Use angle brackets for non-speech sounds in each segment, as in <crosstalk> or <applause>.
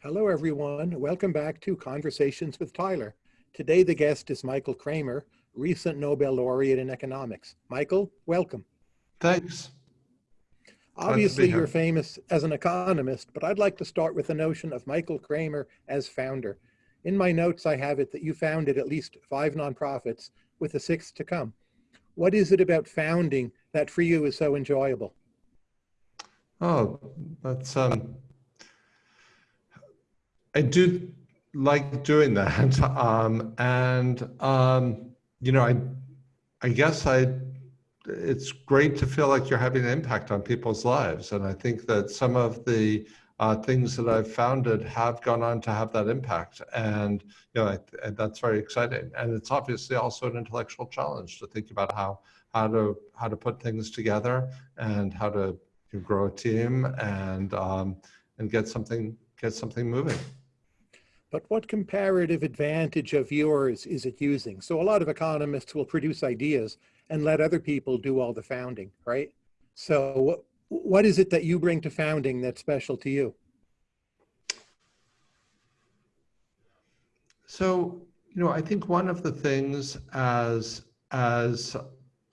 Hello, everyone. Welcome back to Conversations with Tyler. Today, the guest is Michael Kremer, recent Nobel laureate in economics. Michael, welcome. Thanks. Obviously, you're famous as an economist, but I'd like to start with the notion of Michael Kremer as founder. In my notes, I have it that you founded at least five nonprofits with a sixth to come. What is it about founding that for you is so enjoyable? Oh, that's um, I do like doing that. <laughs> Um, and, um, you know, I, I guess I, it's great to feel like you're having an impact on people's lives. And I think that some of the uh, things that I've founded have gone on to have that impact. And, you know, I, that's very exciting. And it's obviously also an intellectual challenge to think about how, how to, how to put things together and how to grow a team and, um, and get something, get something moving but what comparative advantage of yours is it using? So a lot of economists will produce ideas and let other people do all the founding, right? So what, what is it that you bring to founding that's special to you? So, you know, I think one of the things as, as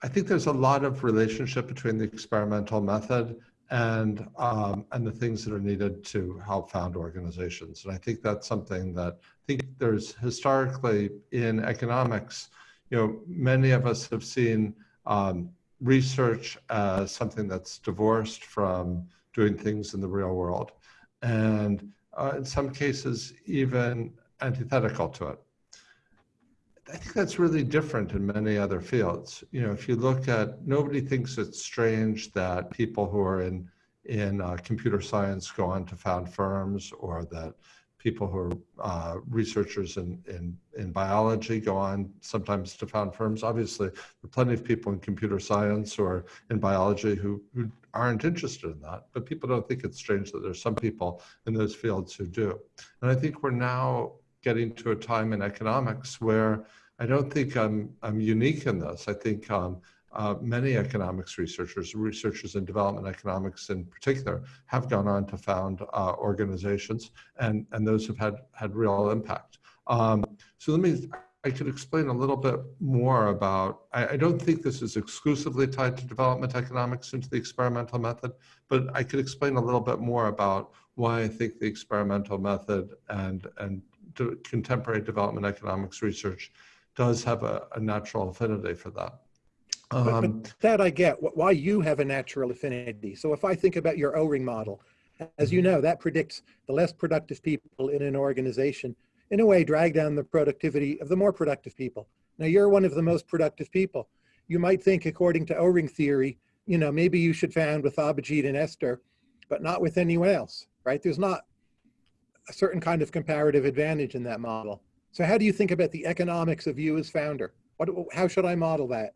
I think there's a lot of relationship between the experimental method and um, and the things that are needed to help found organizations. And I think that's something that I think there's historically in economics, you know, many of us have seen um, research as something that's divorced from doing things in the real world. And uh, in some cases, even antithetical to it. I think that's really different in many other fields. You know, if you look at, nobody thinks it's strange that people who are in in uh, computer science go on to found firms, or that people who are uh, researchers in, in in biology go on sometimes to found firms. Obviously, there are plenty of people in computer science or in biology who who aren't interested in that. But people don't think it's strange that there's some people in those fields who do. And I think we're now getting to a time in economics where I don't think I'm, I'm unique in this. I think um, uh, many economics researchers, researchers in development economics in particular, have gone on to found uh, organizations, and, and those have had, had real impact. Um, so let me, I could explain a little bit more about, I, I, don't think this is exclusively tied to development economics into the experimental method, but I could explain a little bit more about why I think the experimental method and, and de contemporary development economics research does have a, a natural affinity for that. Um, but, but um, that I get, why you have a natural affinity. So if I think about your O-ring model, as you mm-hmm. know, that predicts the less productive people in an organization, in a way, drag down the productivity of the more productive people. Now, you're one of the most productive people. You might think, according to O-ring theory, you know, maybe you should found with Abhijit and Esther, but not with anyone else, right? There's not a certain kind of comparative advantage in that model. So how do you think about the economics of you as founder? What, how should I model that?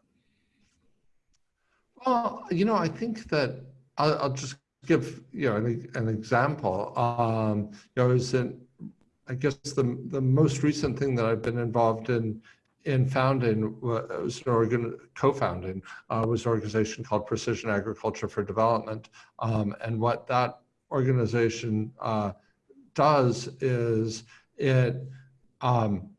Well, you know, I think that I'll, I'll just give you know an, an example. Um, you know, is in I guess the the most recent thing that I've been involved in in founding was an organ co-founding uh, was an organization called Precision Agriculture for Development, um, and what that organization uh, does is it um,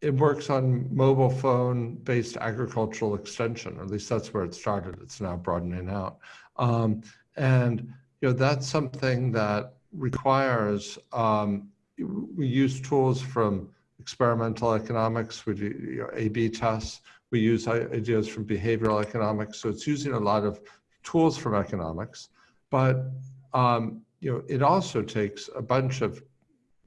it works on mobile phone based agricultural extension, or at least that's where it started. It's now broadening out. Um, and you know that's something that requires um, we use tools from experimental economics, we do you know, A-B tests, we use ideas from behavioral economics. So it's using a lot of tools from economics, but um, you know, it also takes a bunch of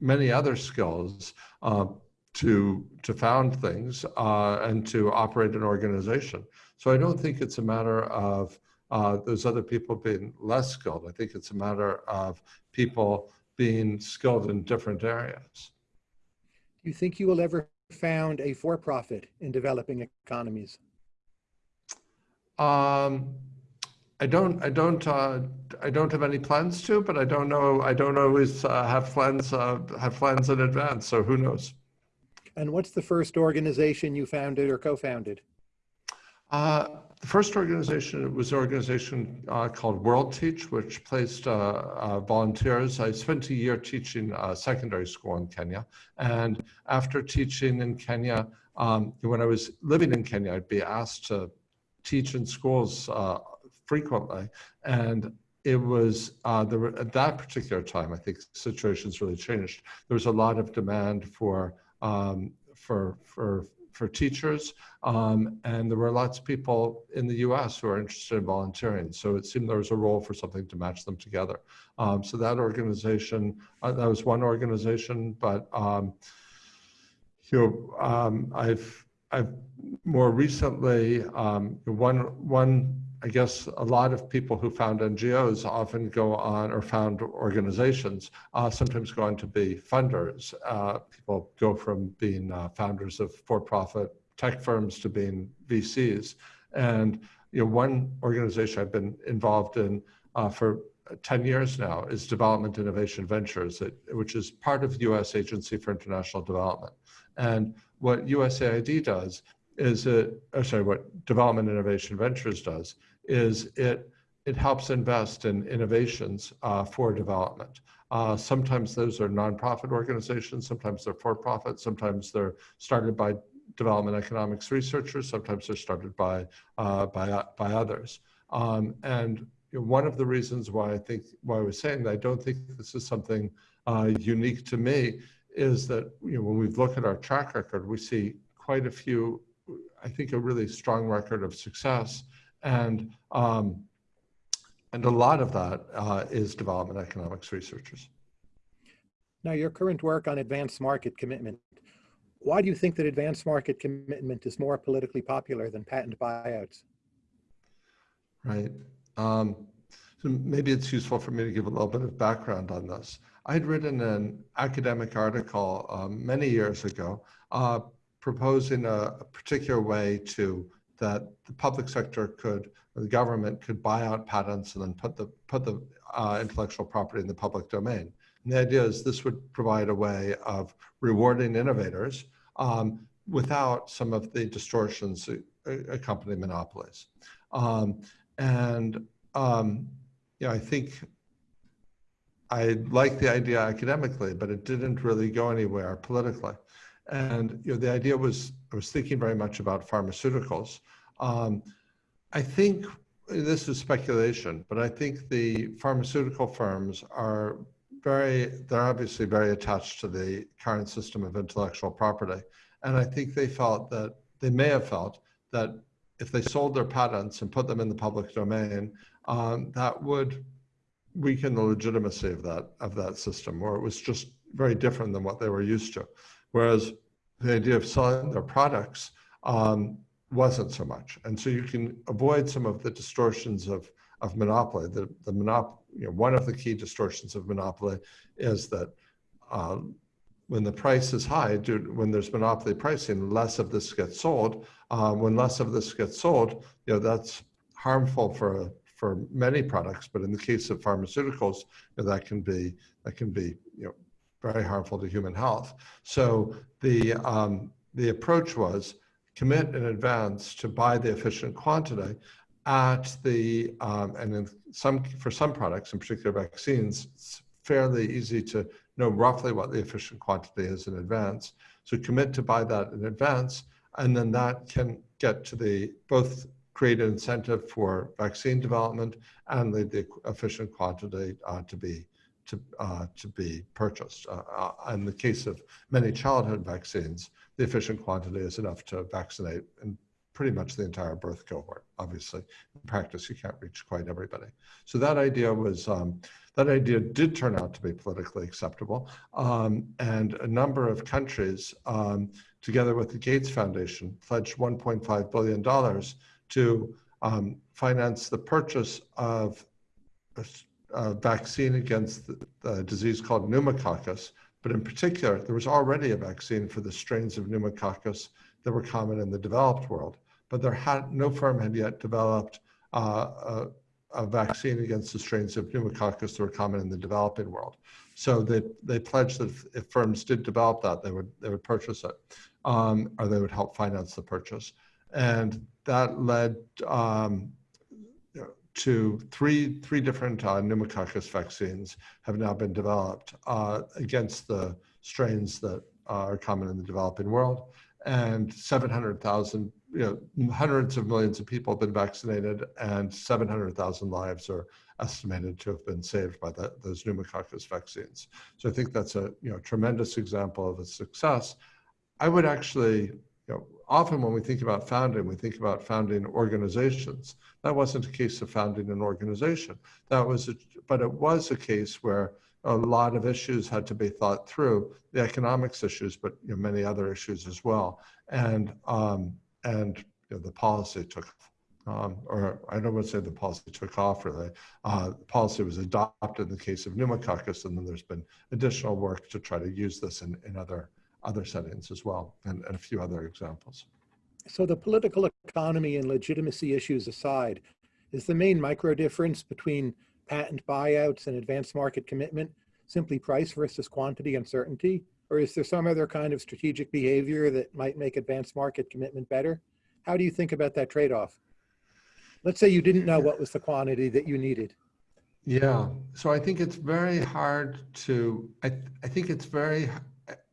many other skills uh, to to found things uh, and to operate an organization. So I don't think it's a matter of uh, those other people being less skilled. I think it's a matter of people being skilled in different areas. Do you think you will ever found a for-profit in developing economies? Um, I don't, I don't, uh, I don't have any plans to, but I don't know, I don't always uh, have plans, uh, have plans in advance, so who knows? And what's the first organization you founded or co-founded? Uh, the first organization was an organization uh, called World Teach, which placed uh, uh, volunteers. I spent a year teaching uh, secondary school in Kenya. And after teaching in Kenya, um, when I was living in Kenya, I'd be asked to teach in schools uh, frequently. And it was uh, there were, at that particular time, I think situations really changed. There was a lot of demand for um, for for for teachers, um, and there were lots of people in the U.S. who are interested in volunteering. So it seemed there was a role for something to match them together. Um, so that organization, uh, that was one organization, but um, you know, um, I've I've more recently um, one one I guess a lot of people who found NGOs often go on or found organizations uh, sometimes go on to be funders. Uh, people go from being uh, founders of for-profit tech firms to being VCs. And you know, one organization I've been involved in uh, for 10 years now is Development Innovation Ventures, which is part of the U.S. Agency for International Development. And what USAID does is it, sorry, what Development Innovation Ventures does is it, it helps invest in innovations uh, for development. Uh, sometimes those are nonprofit organizations, sometimes they're for-profit, sometimes they're started by development economics researchers, sometimes they're started by, uh, by, by others. Um, and you know, one of the reasons why I think, why I was saying that I don't think this is something uh, unique to me is that you know, when we look at our track record, we see quite a few, I think a really strong record of success and, um, and a lot of that uh, is development economics researchers. Now, your current work on advanced market commitment, why do you think that advanced market commitment is more politically popular than patent buyouts? Right. Um, so maybe it's useful for me to give a little bit of background on this. I'd written an academic article um, many years ago uh, proposing a, a, particular way to that the public sector could, the government could buy out patents and then put the, put the uh, intellectual property in the public domain. And the idea is this would provide a way of rewarding innovators um, without some of the distortions that accompany monopolies. Um, and um, you know, I think I like the idea academically, but it didn't really go anywhere politically. And you know, the idea was, I was thinking very much about pharmaceuticals. Um, I think this is speculation, but I think the pharmaceutical firms are very, they're obviously very attached to the current system of intellectual property. And I think they felt that, they may have felt that if they sold their patents and put them in the public domain, um, that would weaken the legitimacy of that, of that system, or it was just very different than what they were used to. Whereas the idea of selling their products um, wasn't so much. And so you can avoid some of the distortions of, of monopoly. The, the monop you know, one of the key distortions of monopoly is that um, when the price is high, due, when there's monopoly pricing, less of this gets sold. Uh, when less of this gets sold, you know, that's harmful for for many products, but in the case of pharmaceuticals, you know, that can be that can be you know very harmful to human health. So the, um, the approach was commit in advance to buy the efficient quantity at the, um, and in some, for some products, in particular vaccines, it's fairly easy to know roughly what the efficient quantity is in advance. So commit to buy that in advance, and then that can get to the, both create an incentive for vaccine development and lead the efficient quantity uh, to be to, uh, to be purchased. Uh, uh, in the case of many childhood vaccines, the efficient quantity is enough to vaccinate in pretty much the entire birth cohort. Obviously, in practice, you can't reach quite everybody. So that idea was, um, that idea did turn out to be politically acceptable. Um, and a number of countries, um, together with the Gates Foundation, pledged $1.5 billion to um, finance the purchase of uh, vaccine against the, the, disease called pneumococcus, but in particular, there was already a vaccine for the strains of pneumococcus that were common in the developed world, but there had no firm had yet developed uh, a, a, vaccine against the strains of pneumococcus that were common in the developing world. So they, they pledged that if, firms did develop that, they would, they would purchase it, um, or they would help finance the purchase. And that led um, to three, three different uh, pneumococcus vaccines have now been developed uh, against the strains that are common in the developing world. And 700,000, you know, hundreds of millions of people have been vaccinated and 700,000 lives are estimated to have been saved by the, those pneumococcus vaccines. So I think that's a you know, tremendous example of a success. I would actually, you know, often when we think about founding, we think about founding organizations. That wasn't a case of founding an organization. That was, a, but it was a case where a lot of issues had to be thought through, the economics issues, but you know, many other issues as well. And, um, and you know, the policy took um, or I don't want to say the policy took off really. Uh, policy was adopted in the case of pneumococcus, and then there's been additional work to try to use this in, in other, other settings as well, and, and a few other examples. So the political economy and legitimacy issues aside, is the main micro difference between patent buyouts and advanced market commitment simply price versus quantity uncertainty? Or is there some other kind of strategic behavior that might make advanced market commitment better? How do you think about that trade-off? Let's say you didn't know what was the quantity that you needed. Yeah, so I think it's very hard to, I, I think it's very,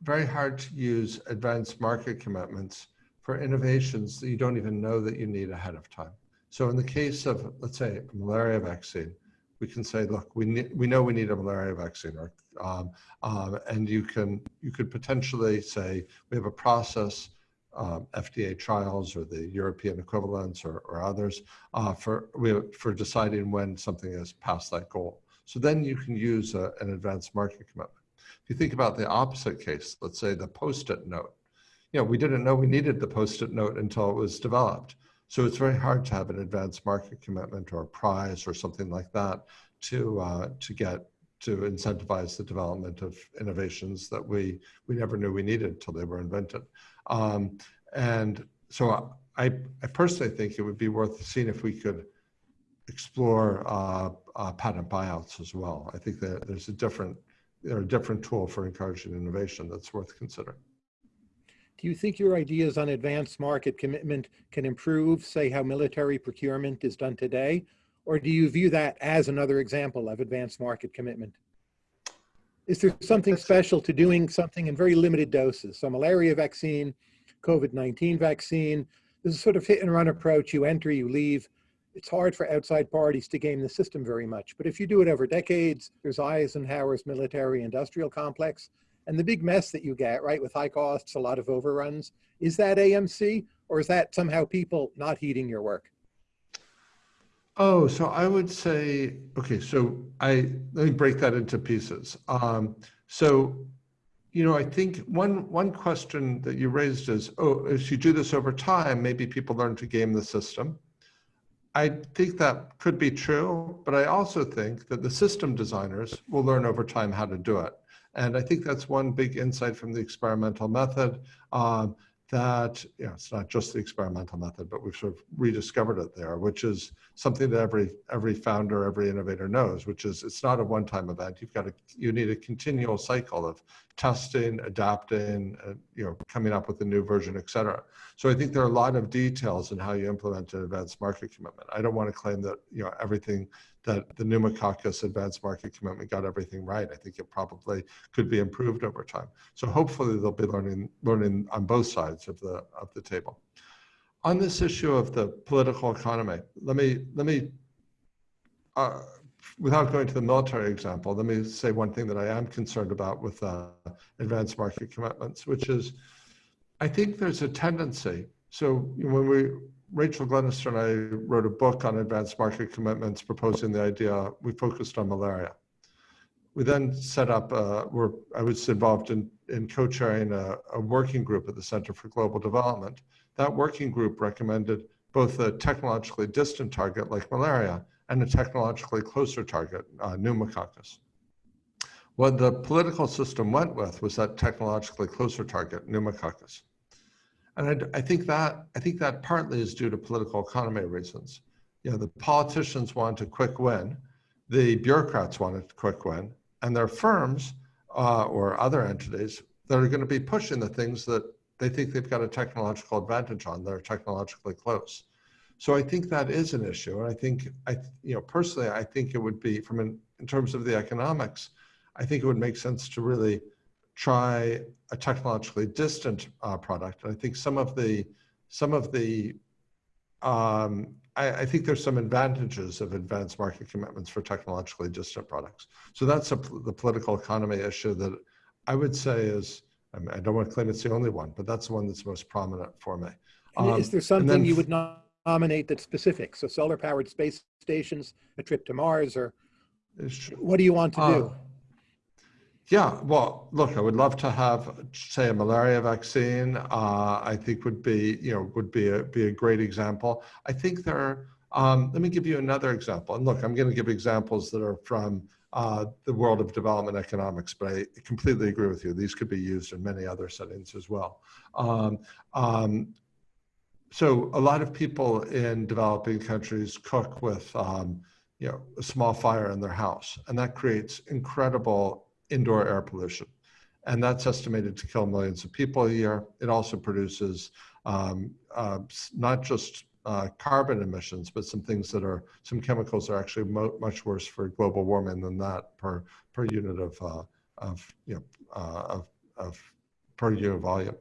very hard to use advanced market commitments for innovations that you don't even know that you need ahead of time. So in the case of, let's say, a malaria vaccine, we can say, look, we need, we know we need a malaria vaccine, or, um, um, and you can you could potentially say we have a process um, FDA trials or the European equivalents or, or others uh, for, for deciding when something has passed that goal. So then you can use a, an advanced market commitment. If you think about the opposite case, let's say the post-it note, you know, we didn't know we needed the post-it note until it was developed. So it's very hard to have an advanced market commitment or a prize or something like that to, uh, to get to incentivize the development of innovations that we, we never knew we needed until they were invented. Um, and so I, I personally think it would be worth seeing if we could explore uh, uh, patent buyouts as well. I think that there's a different, are a different tool for encouraging innovation that's worth considering. Do you think your ideas on advanced market commitment can improve, say, how military procurement is done today? Or do you view that as another example of advanced market commitment? Is there something special to doing something in very limited doses? So malaria vaccine, COVID-19 vaccine, this is sort of hit and run approach. You enter, you leave. It's hard for outside parties to game the system very much. But if you do it over decades, there's Eisenhower's military industrial complex and the big mess that you get, right, with high costs, a lot of overruns. Is that AMC or is that somehow people not heeding your work? Oh, so I would say, okay, so I, let me break that into pieces. Um, so, you know, I think one, one question that you raised is, oh, if you do this over time, maybe people learn to game the system. I think that could be true, but I also think that the system designers will learn over time how to do it. And I think that's one big insight from the experimental method. Um, that you know, it's not just the experimental method, but we've sort of rediscovered it there, which is something that every every founder, every innovator knows, which is it's not a one-time event. You've got to you need a continual cycle of testing, adapting, uh, you know, coming up with a new version, et cetera. So I think there are a lot of details in how you implement an advanced market commitment. I don't want to claim that you know everything that the pneumococcus advanced market commitment got everything right. I think it probably could be improved over time. So hopefully they'll be learning learning on both sides of the of the table. On this issue of the political economy, let me let me uh, without going to the military example, let me say one thing that I am concerned about with uh, advanced market commitments, which is I think there's a tendency. So when we Rachel Glennerster and I wrote a book on advanced market commitments proposing the idea, we focused on malaria. We then set up, uh, I was involved in, in co-chairing a, a working group at the Center for Global Development. That working group recommended both a technologically distant target like malaria and a technologically closer target, uh, pneumococcus. What the political system went with was that technologically closer target, pneumococcus. And I, I, think that I think that partly is due to political economy reasons. You know, the politicians want a quick win, the bureaucrats want a quick win, and their firms uh, or other entities that are going to be pushing the things that they think they've got a technological advantage on. They're technologically close. So I think that is an issue. And I think, I, you know, personally, I think it would be from an, in terms of the economics, I think it would make sense to really try a technologically distant uh, product. And I think some of the, some of the, um, I, I, think there's some advantages of advanced market commitments for technologically distant products. So that's a, the political economy issue that I would say is, I, mean, I don't want to claim it's the only one, but that's the one that's most prominent for me. Um, is there something you would nominate that's specific? So solar powered space stations, a trip to Mars, or what do you want to uh, do? Yeah, well, look, I would love to have, say, a malaria vaccine. Uh, I think would be, you know, would be a be a great example. I think there. Are, um, let me give you another example. And look, I'm going to give examples that are from uh, the world of development economics, but I completely agree with you. These could be used in many other settings as well. Um, um, so a lot of people in developing countries cook with, um, you know, a small fire in their house, and that creates incredible indoor air pollution. And that's estimated to kill millions of people a year. It also produces um, uh, not just uh, carbon emissions, but some things that are, some chemicals are actually much worse for global warming than that per, per unit of, uh, of, you know, uh, of, of per unit volume.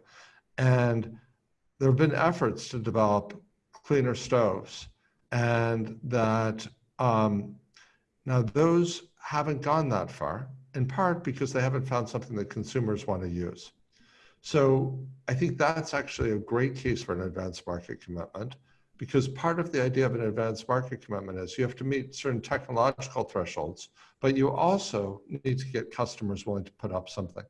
And there have been efforts to develop cleaner stoves and that um, now those haven't gone that far in part because they haven't found something that consumers want to use. So I think that's actually a great case for an advanced market commitment because part of the idea of an advanced market commitment is you have to meet certain technological thresholds, but you also need to get customers willing to put up something.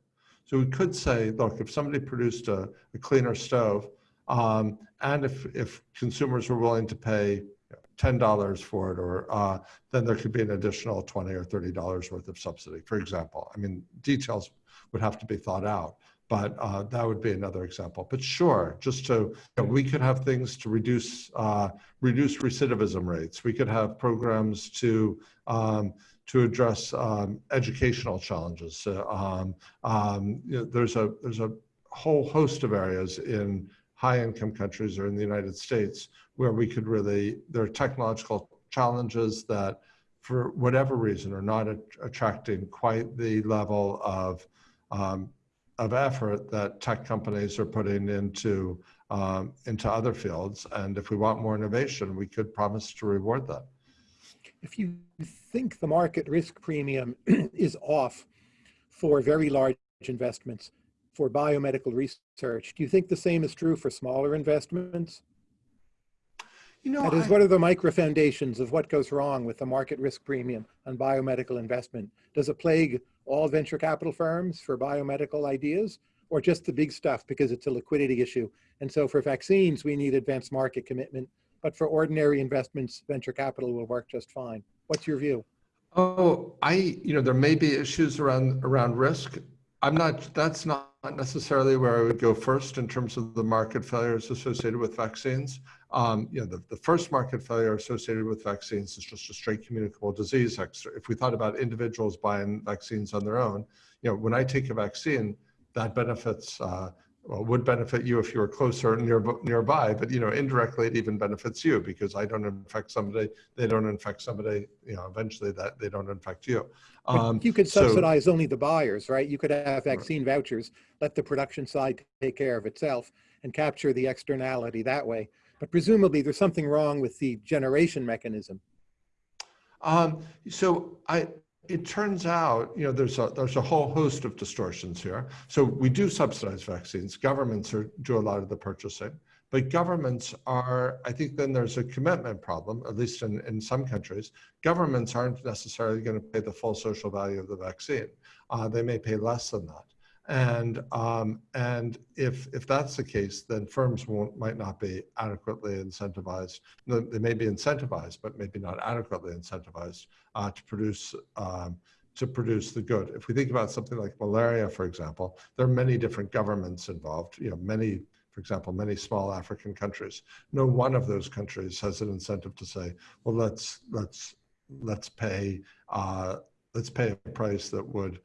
So we could say, look, if somebody produced a, a cleaner stove, um, and if, if consumers were willing to pay $10 for it, or uh, then there could be an additional 20 or $30 worth of subsidy, for example. I mean, details would have to be thought out, but uh, that would be another example. But sure, just to, you know, we could have things to reduce, uh, reduce recidivism rates. We could have programs to, um, to address um, educational challenges. Um, um, you know, there's a, there's a whole host of areas in high income countries or in the United States where we could really, there are technological challenges that for whatever reason are not attracting quite the level of, um, of effort that tech companies are putting into, um, into other fields. And if we want more innovation, we could promise to reward that. If you think the market risk premium <clears throat> is off for very large investments, for biomedical research. Do you think the same is true for smaller investments? You know, that is, I, what are the micro foundations of what goes wrong with the market risk premium on biomedical investment? Does it plague all venture capital firms for biomedical ideas or just the big stuff because it's a liquidity issue? And so for vaccines, we need advanced market commitment, but for ordinary investments, venture capital will work just fine. What's your view? Oh, I, you know, there may be issues around around risk. I'm not, that's not necessarily where I would go first in terms of the market failures associated with vaccines. Um, you know, the, the first market failure associated with vaccines is just a straight communicable disease. If we thought about individuals buying vaccines on their own, you know, when I take a vaccine, that benefits uh, well, would benefit you if you were closer near, nearby, but you know, indirectly it even benefits you because I don't infect somebody, they don't infect somebody, you know, eventually that they don't infect you. Um, you could subsidize so, only the buyers, right? You could have vaccine right. vouchers, let the production side take care of itself and capture the externality that way. But presumably there's something wrong with the generation mechanism. Um, so I, it turns out, you know, there's a, there's a whole host of distortions here. So we do subsidize vaccines. Governments are, do a lot of the purchasing. But governments are, I think then there's a commitment problem, at least in, in some countries. Governments aren't necessarily going to pay the full social value of the vaccine. Uh, they may pay less than that. And um, and if if that's the case, then firms won't might not be adequately incentivized. They may be incentivized, but maybe not adequately incentivized uh, to produce um, to produce the good. If we think about something like malaria, for example, there are many different governments involved. You know, many, for example, many small African countries. No one of those countries has an incentive to say, well, let's let's let's pay uh, let's pay a price that would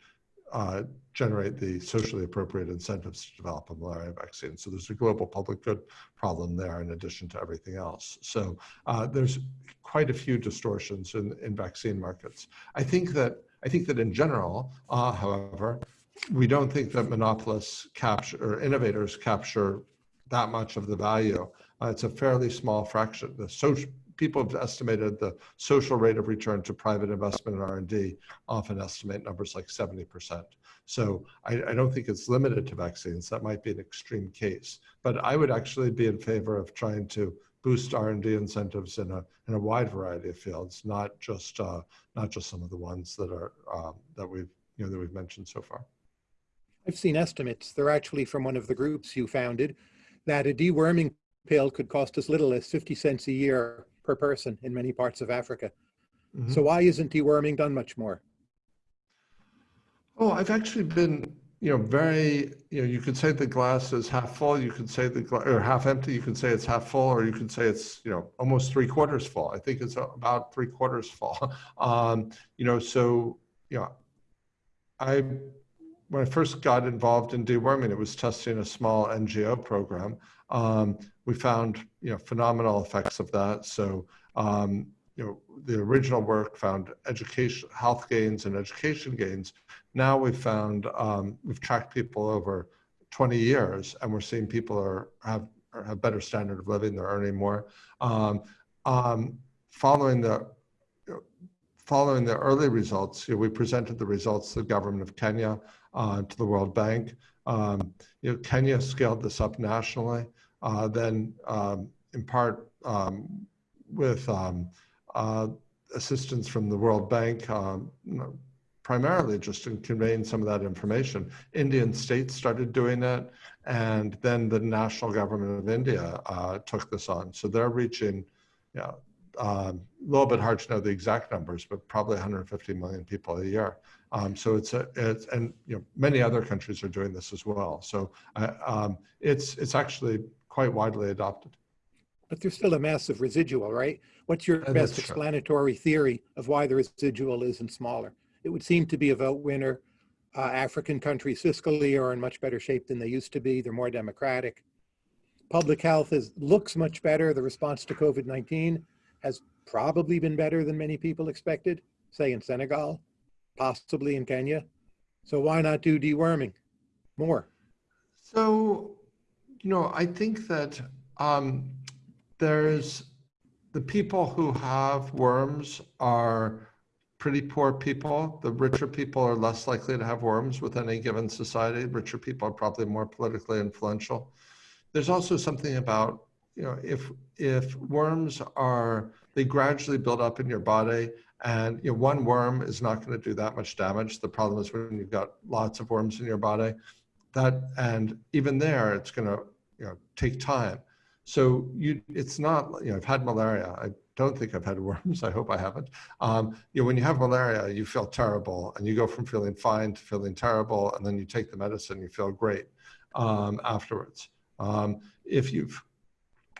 uh, generate the socially appropriate incentives to develop a malaria vaccine. So there's a global public good problem there in addition to everything else. So uh, there's quite a few distortions in, in vaccine markets. I think that I think that in general, uh, however, we don't think that monopolists capture or innovators capture that much of the value. Uh, it's a fairly small fraction. The social people have estimated the social rate of return to private investment in R&D often estimate numbers like 70%. So I, I, don't think it's limited to vaccines. That might be an extreme case. But I would actually be in favor of trying to boost R&D incentives in a in a wide variety of fields, not just uh, not just some of the ones that are um, that we've you know that we've mentioned so far. I've seen estimates. They're actually from one of the groups you founded that a deworming pill could cost as little as 50 cents a year per person in many parts of Africa. Mm -hmm. So why isn't deworming done much more? Oh, I've actually been, you know, very, you know, you could say the glass is half full, you could say the glass, or half empty, you could say it's half full, or you could say it's, you know, almost three quarters full. I think it's about three quarters full. <laughs> Um, you know, so, you know, I, when I first got involved in deworming, it was testing a small NGO program. Um, we found, you know, phenomenal effects of that. So, um, you know, the original work found education, health gains and education gains. Now we've found, um, we've tracked people over 20 years and we're seeing people are have, have better standard of living, they're earning more. Um, um, following the, following the early results, you know, we presented the results to the government of Kenya, uh, to the World Bank. Um, you know, Kenya scaled this up nationally. Uh, then um, in part um, with um, uh, assistance from the World Bank, um, primarily just in conveying some of that information. Indian states started doing it, and then the national government of India uh, took this on. So they're reaching, you know, uh, a little bit hard to know the exact numbers, but probably 150 million people a year. Um, so it's a, it's, and you know, many other countries are doing this as well. So uh, um, it's, it's actually quite widely adopted. But there's still a massive residual, right? What's your and best explanatory true. theory of why the residual isn't smaller? It would seem to be a vote winner. Uh, African countries fiscally are in much better shape than they used to be. They're more democratic. Public health is looks much better. The response to COVID-19 has probably been better than many people expected, say in Senegal, possibly in Kenya. So why not do deworming more? So, you know, I think that um, there's the people who have worms are pretty poor people. The richer people are less likely to have worms with any given society. Richer people are probably more politically influential. There's also something about, you know, if if worms are, they gradually build up in your body and you know, one worm is not going to do that much damage. The problem is when you've got lots of worms in your body, that and even there, it's going to you know take time. So you, it's not, you know, I've had malaria. I don't think I've had worms. <laughs> I hope I haven't. Um, you know, when you have malaria, you feel terrible and you go from feeling fine to feeling terrible. And then you take the medicine, you feel great um, afterwards. Um, if you've,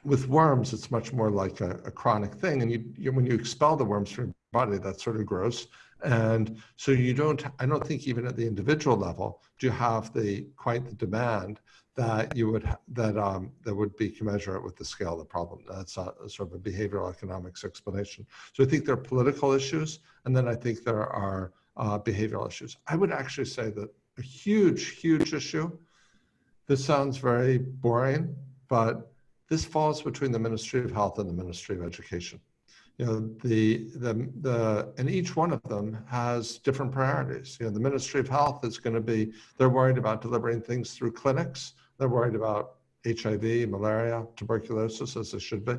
with worms, it's much more like a, a chronic thing. And you, you, when you expel the worms from your body, that's sort of gross. And so you don't, I don't think even at the individual level, do you have the quite the demand that you would that um, that would be commensurate with the scale of the problem. That's a, sort of a behavioral economics explanation. So I think there are political issues, and then I think there are uh, behavioral issues. I would actually say that a huge, huge issue. This sounds very boring, but this falls between the Ministry of Health and the Ministry of Education. You know, the the the and each one of them has different priorities. You know, the Ministry of Health is going to be they're worried about delivering things through clinics they're worried about HIV, malaria, tuberculosis, as they should be.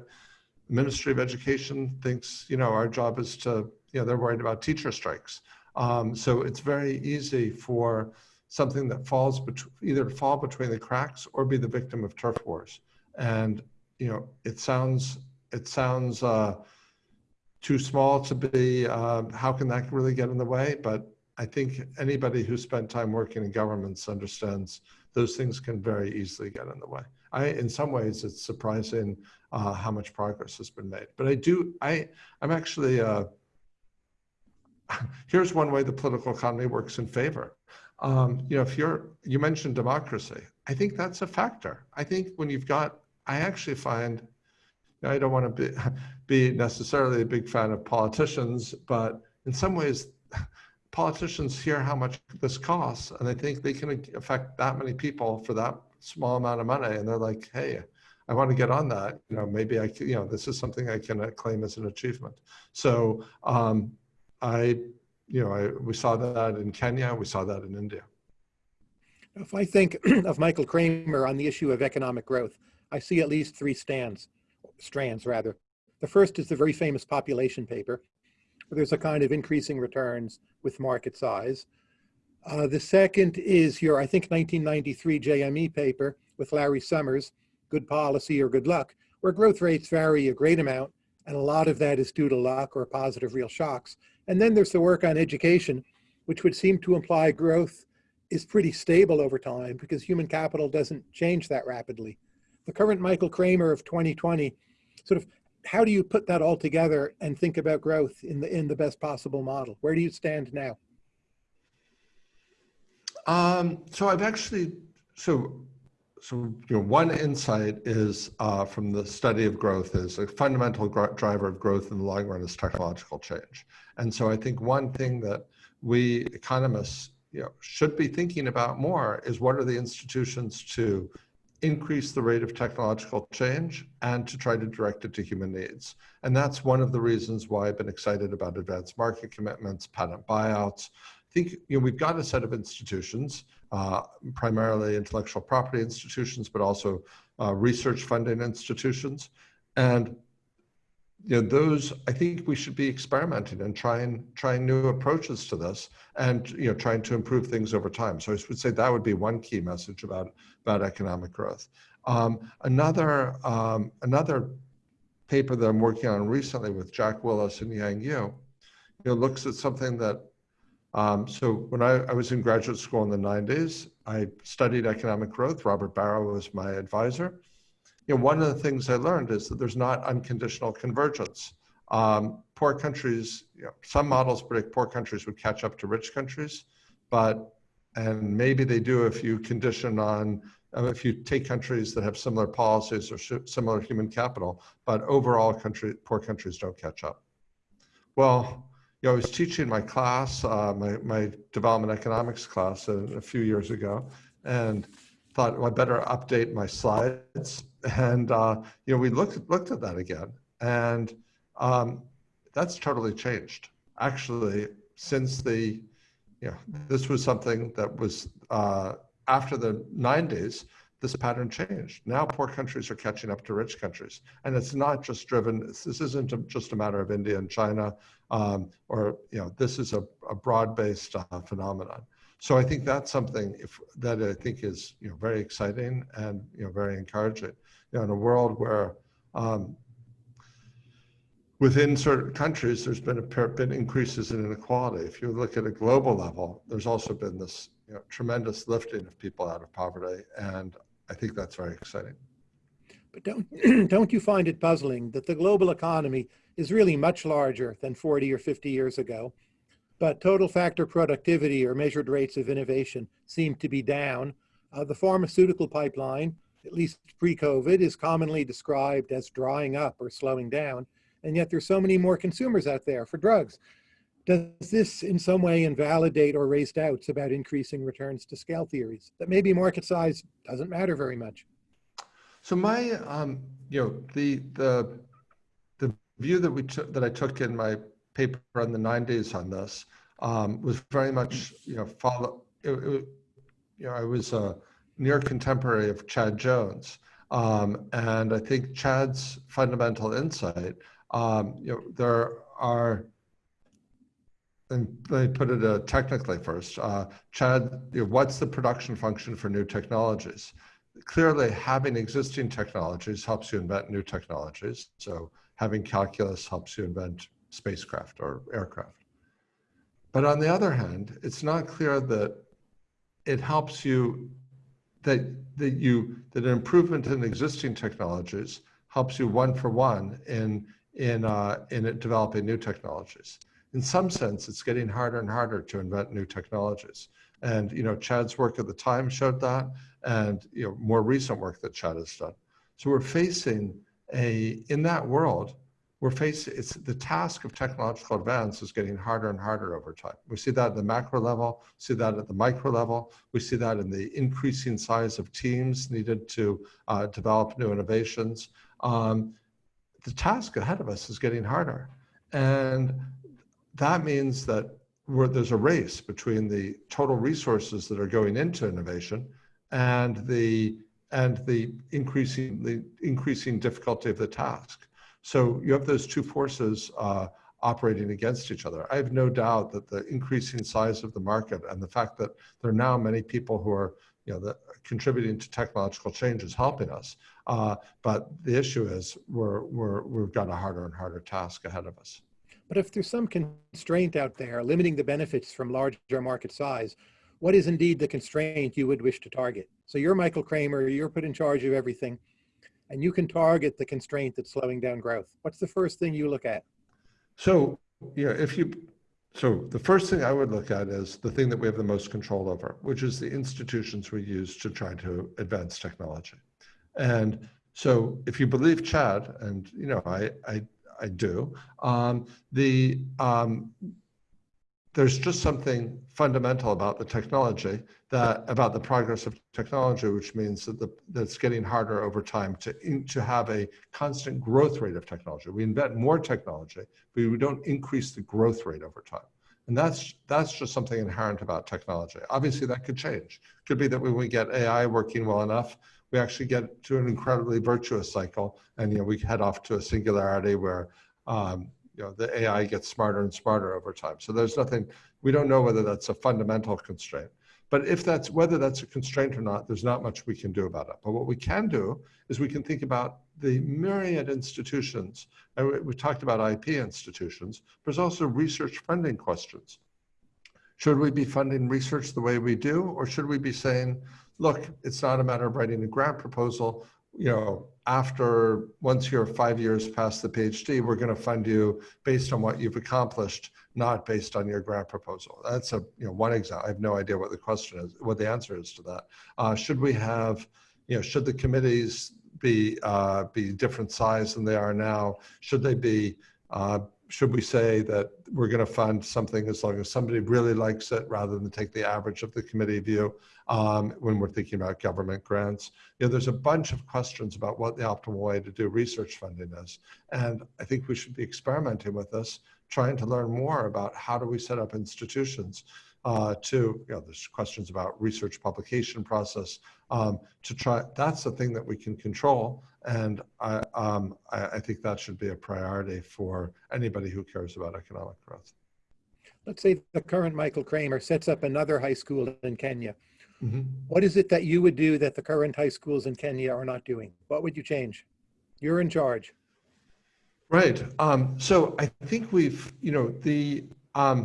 Ministry of Education thinks, you know, our job is to, you know, they're worried about teacher strikes. Um, so it's very easy for something that falls between, either fall between the cracks or be the victim of turf wars. And, you know, it sounds, it sounds uh, too small to be, uh, how can that really get in the way? But I think anybody who spent time working in governments understands those things can very easily get in the way. I, in some ways, it's surprising uh, how much progress has been made. But I do, I, I'm actually, uh, <laughs> here's one way the political economy works in favor. um, you know, if you're, you mentioned democracy, I think that's a factor. I think when you've got, I actually find, you know, I don't want to be, <laughs> be necessarily a big fan of politicians, but in some ways, <laughs> politicians hear how much this costs and they think they can affect that many people for that small amount of money. And they're like, hey, I want to get on that. You know, maybe I, you know, this is something I can claim as an achievement. So um, I, you know, I, we saw that in Kenya, we saw that in India. If I think <clears throat> of Michael Kremer on the issue of economic growth, I see at least three stands, strands rather. The first is the very famous population paper, there's a kind of increasing returns with market size. Uh, the second is your, I think, 1993 JME paper with Larry Summers, Good Policy or Good Luck, where growth rates vary a great amount, and a lot of that is due to luck or positive real shocks. And then there's the work on education, which would seem to imply growth is pretty stable over time because human capital doesn't change that rapidly. The current Michael Kremer of 2020, sort of, how do you put that all together and think about growth in the in the best possible model? Where do you stand now? Um, so I've actually, so, so you know, one insight is uh, from the study of growth is a fundamental driver of growth in the long run is technological change. And so I think one thing that we economists you know, should be thinking about more is what are the institutions to increase the rate of technological change and to try to direct it to human needs. And that's one of the reasons why I've been excited about advanced market commitments, patent buyouts. I think you know, we've got a set of institutions, uh, primarily intellectual property institutions, but also uh, research funding institutions. And you know, those, I think we should be experimenting and trying, trying new approaches to this and, you know, trying to improve things over time. So I would say that would be one key message about, about economic growth. Um, another, um, another paper that I'm working on recently with Jack Willis and Yang Yu, you know, looks at something that, um, so when I, I was in graduate school in the 90s, I studied economic growth. Robert Barro was my advisor you know, one of the things I learned is that there's not unconditional convergence. Um, poor countries, you know, some models predict poor countries would catch up to rich countries, but, and maybe they do if you condition on, uh, if you take countries that have similar policies or similar human capital, but overall country, poor countries don't catch up. Well, you know, I was teaching my class, uh, my, my development economics class a, a few years ago, and thought well, I better update my slides. And, uh, you know, we looked, looked at that again and um, that's totally changed. Actually, since the, you know, this was something that was uh, after the 90s, this pattern changed. Now poor countries are catching up to rich countries. And it's not just driven, this isn't just a matter of India and China, um, or, you know, this is a, a broad-based uh, phenomenon. So I think that's something if, that I think is you know very exciting and you know very encouraging. You know, in a world where um, within certain countries there's been a been increases in inequality. If you look at a global level, there's also been this you know, tremendous lifting of people out of poverty, and I think that's very exciting. But don't <clears throat> don't you find it puzzling that the global economy is really much larger than 40 or 50 years ago? but total factor productivity or measured rates of innovation seem to be down. Uh, the pharmaceutical pipeline, at least pre-COVID, is commonly described as drying up or slowing down, and yet there's so many more consumers out there for drugs. Does this in some way invalidate or raise doubts about increasing returns to scale theories, that maybe market size doesn't matter very much? So my, um, you know, the, the, the view that we took, that I took in my paper in the 90s on this um, was very much, you know, follow, it, it, you know, I was a near contemporary of Chad Jones. Um, and I think Chad's fundamental insight, um, you know, there are, and let me put it uh, technically first, uh, Chad, you know, what's the production function for new technologies? Clearly, having existing technologies helps you invent new technologies. So having calculus helps you invent spacecraft or aircraft. But on the other hand, it's not clear that it helps you that that you that an improvement in existing technologies helps you one for one in in uh, in developing new technologies. in some sense, it's getting harder and harder to invent new technologies. And, you know, Chad's work at the time showed that, and, you know, more recent work that Chad has done. So we're facing a, in that world, we're facing, it's the task of technological advance is getting harder and harder over time. We see that at the macro level, see that at the micro level, we see that in the increasing size of teams needed to uh, develop new innovations. Um, the task ahead of us is getting harder. And that means that there's a race between the total resources that are going into innovation and the and the increasing the increasing difficulty of the task. So you have those two forces uh, operating against each other. I have no doubt that the increasing size of the market and the fact that there are now many people who are you know, the, contributing to technological change is helping us. Uh, but the issue is we're, we're, we've got a harder and harder task ahead of us. But if there's some constraint out there limiting the benefits from larger market size, what is indeed the constraint you would wish to target? So you're Michael Kremer, you're put in charge of everything and you can target the constraint that's slowing down growth. What's the first thing you look at? So, yeah, if you, so the first thing I would look at is the thing that we have the most control over, which is the institutions we use to try to advance technology. And so if you believe Chad, and you know, I, I, I do, um, the, um, there's just something fundamental about the technology that about the progress of technology, which means that the, that's getting harder over time to, in, to have a constant growth rate of technology. We invent more technology, but we don't increase the growth rate over time. And that's, that's just something inherent about technology. Obviously that could change. Could be that when we get AI working well enough, we actually get to an incredibly virtuous cycle and you know, we head off to a singularity where um, you know, the AI gets smarter and smarter over time. So there's nothing, we don't know whether that's a fundamental constraint. But if that's, whether that's a constraint or not, there's not much we can do about it. But what we can do is we can think about the myriad institutions, and we, we talked about IP institutions, there's also research funding questions. Should we be funding research the way we do, or should we be saying, look, it's not a matter of writing a grant proposal, you know, after once you're five years past the PhD, we're going to fund you based on what you've accomplished, not based on your grant proposal. That's a you know one example. I have no idea what the question is, what the answer is to that. Uh, should we have, you know, should the committees be uh, be different size than they are now? Should they be uh, should we say that we're going to fund something as long as somebody really likes it rather than take the average of the committee view um, when we're thinking about government grants? You know, there's a bunch of questions about what the optimal way to do research funding is. And I think we should be experimenting with this, trying to learn more about how do we set up institutions uh, to, you know, there's questions about research publication process um, to try, that's the thing that we can control. And I, um, I, I think that should be a priority for anybody who cares about economic growth. Let's say the current Michael Kremer sets up another high school in Kenya. Mm -hmm. What is it that you would do that the current high schools in Kenya are not doing? What would you change? You're in charge. Right. Um, so I think we've, you know, the, um,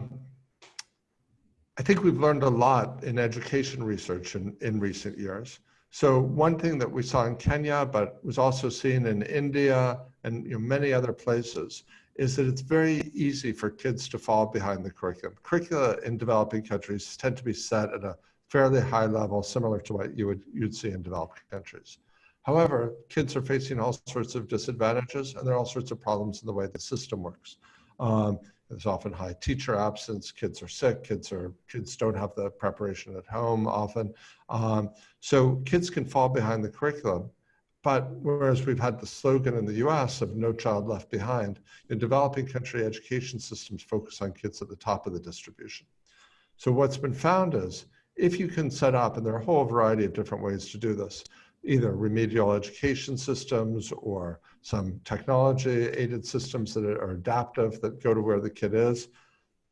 I think we've learned a lot in education research in, in recent years. So one thing that we saw in Kenya, but was also seen in India and you know, many other places, is that it's very easy for kids to fall behind the curriculum. Curricula in developing countries tend to be set at a fairly high level, similar to what you would you'd see in developed countries. However, kids are facing all sorts of disadvantages, and there are all sorts of problems in the way the system works. Um, there's often high teacher absence. Kids are sick. Kids are kids don't have the preparation at home often. Um, so kids can fall behind the curriculum. But whereas we've had the slogan in the U.S. of "No Child Left Behind," in developing country education systems focus on kids at the top of the distribution. So what's been found is if you can set up, and there are a whole variety of different ways to do this, either remedial education systems or some technology aided systems that are adaptive that go to where the kid is.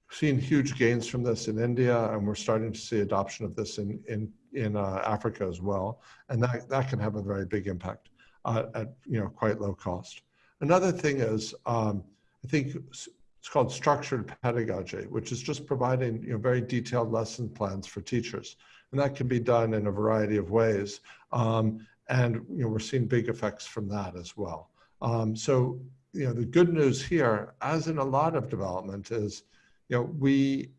We've seen huge gains from this in India, and we're starting to see adoption of this in, in, in uh, Africa as well. And that, that can have a very big impact uh, at you know, quite low cost. Another thing is, um, I think it's called structured pedagogy, which is just providing you know, very detailed lesson plans for teachers. And that can be done in a variety of ways. Um, and you know, we're seeing big effects from that as well. Um, so you know, the good news here, as in a lot of development, is you know, we,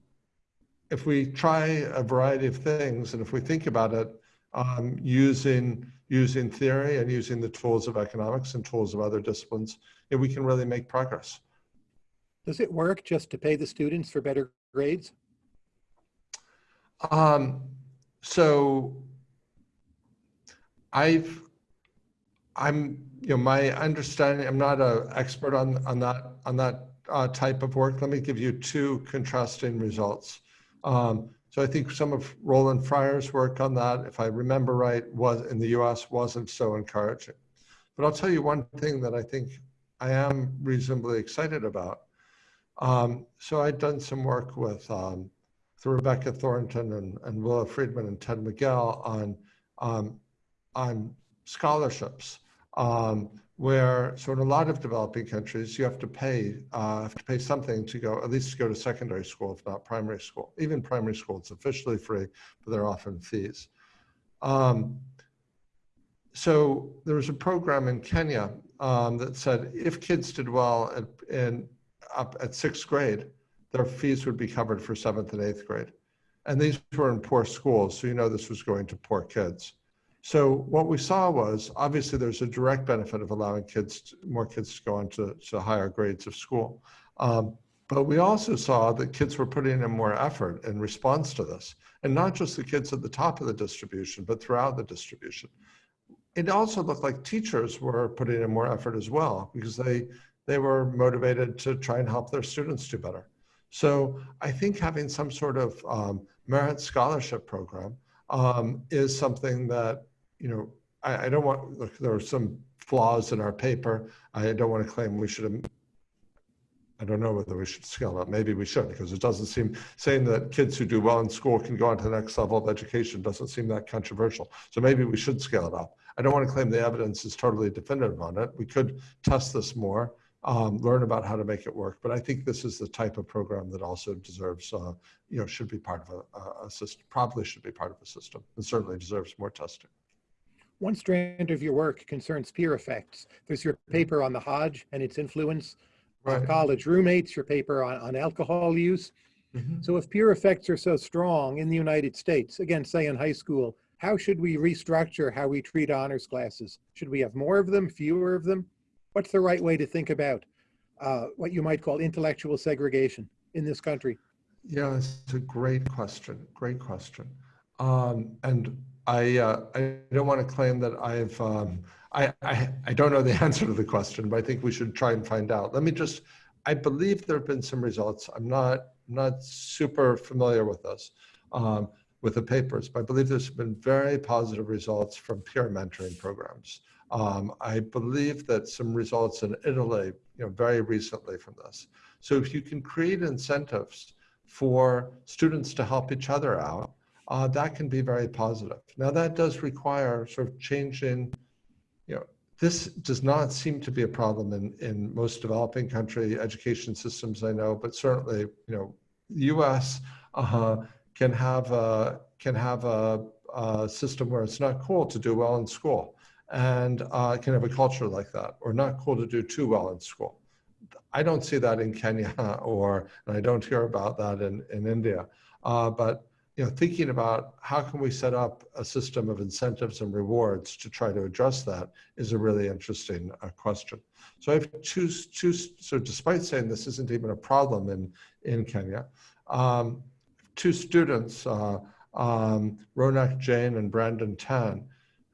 if we try a variety of things and if we think about it um, using, using theory and using the tools of economics and tools of other disciplines, yeah, we can really make progress. Does it work just to pay the students for better grades? Um, so I've, I'm, you know, my understanding, I'm not an expert on, on that, on that uh, type of work. Let me give you two contrasting results. Um, so I think some of Roland Fryer's work on that, if I remember right, was in the US wasn't so encouraging. But I'll tell you one thing that I think I am reasonably excited about. Um, so I'd done some work with, um, with Rebecca Thornton and, and Willa Friedman and Ted Miguel on, um, on scholarships, um, where so in a lot of developing countries, you have to pay, uh, have to pay something to go, at least to go to secondary school, if not primary school. Even primary school, it's officially free, but there are often fees. Um, so there was a program in Kenya um, that said if kids did well at, in, up at sixth grade, their fees would be covered for seventh and eighth grade. And these were in poor schools, so you know this was going to poor kids. So what we saw was obviously there's a direct benefit of allowing kids, to, more kids to go on to, to higher grades of school. Um, but we also saw that kids were putting in more effort in response to this. And not just the kids at the top of the distribution, but throughout the distribution. It also looked like teachers were putting in more effort as well because they, they were motivated to try and help their students do better. So I think having some sort of um, merit scholarship program um, is something that, you know, I, I, don't want, look, there are some flaws in our paper. I don't want to claim we should have, I don't know whether we should scale up. Maybe we should, because it doesn't seem, saying that kids who do well in school can go on to the next level of education doesn't seem that controversial. So maybe we should scale it up. I don't want to claim the evidence is totally definitive on it. We could test this more um, learn about how to make it work. But I think this is the type of program that also deserves, uh, you know, should be part of a, a, system, probably should be part of a system, and certainly deserves more testing. One strand of your work concerns peer effects. There's your paper on the Hajj and its influence, right. college roommates, your paper on, on alcohol use. Mm -hmm. So if peer effects are so strong in the United States, again, say in high school, how should we restructure how we treat honors classes? Should we have more of them, fewer of them? What's the right way to think about uh, what you might call intellectual segregation in this country? Yeah, it's a great question. Great question. Um, and I, uh, I don't want to claim that I've, um, I, I, I don't know the <laughs> answer to the question, but I think we should try and find out. Let me just, I believe there have been some results. I'm not, not super familiar with this, um, with the papers, but I believe there's been very positive results from peer mentoring programs. Um, I believe that some results in Italy, you know, very recently from this. So if you can create incentives for students to help each other out, uh, that can be very positive. Now that does require sort of changing, you know, this does not seem to be a problem in, in most developing country education systems I know, but certainly, you know, the US uh, can have a, can have a, a system where it's not cool to do well in school and uh, can have a culture like that, or not cool to do too well in school. I don't see that in Kenya, <laughs> or and I don't hear about that in in India. Uh, but you know, thinking about how can we set up a system of incentives and rewards to try to address that is a really interesting uh, question. So I have two, two, so despite saying this isn't even a problem in, in Kenya, um, two students, uh, um, Ronak Jain and Brandon Tan,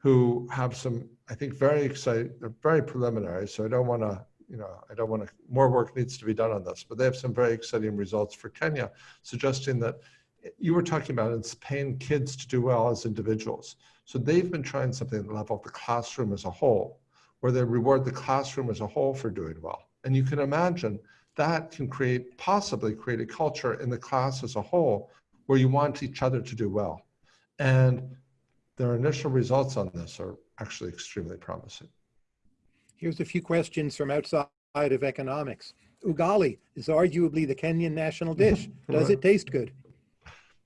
who have some, I think, very exciting, they're very preliminary. So I don't want to, you know, I don't want to, more work needs to be done on this, but they have some very exciting results for Kenya, suggesting that you were talking about it's paying kids to do well as individuals. So they've been trying something at the level of the classroom as a whole, where they reward the classroom as a whole for doing well. And you can imagine that can create, possibly create a culture in the class as a whole where you want each other to do well. And their initial results on this are actually extremely promising. Here's a few questions from outside of economics. Ugali is arguably the Kenyan national dish. <laughs> Does it taste good?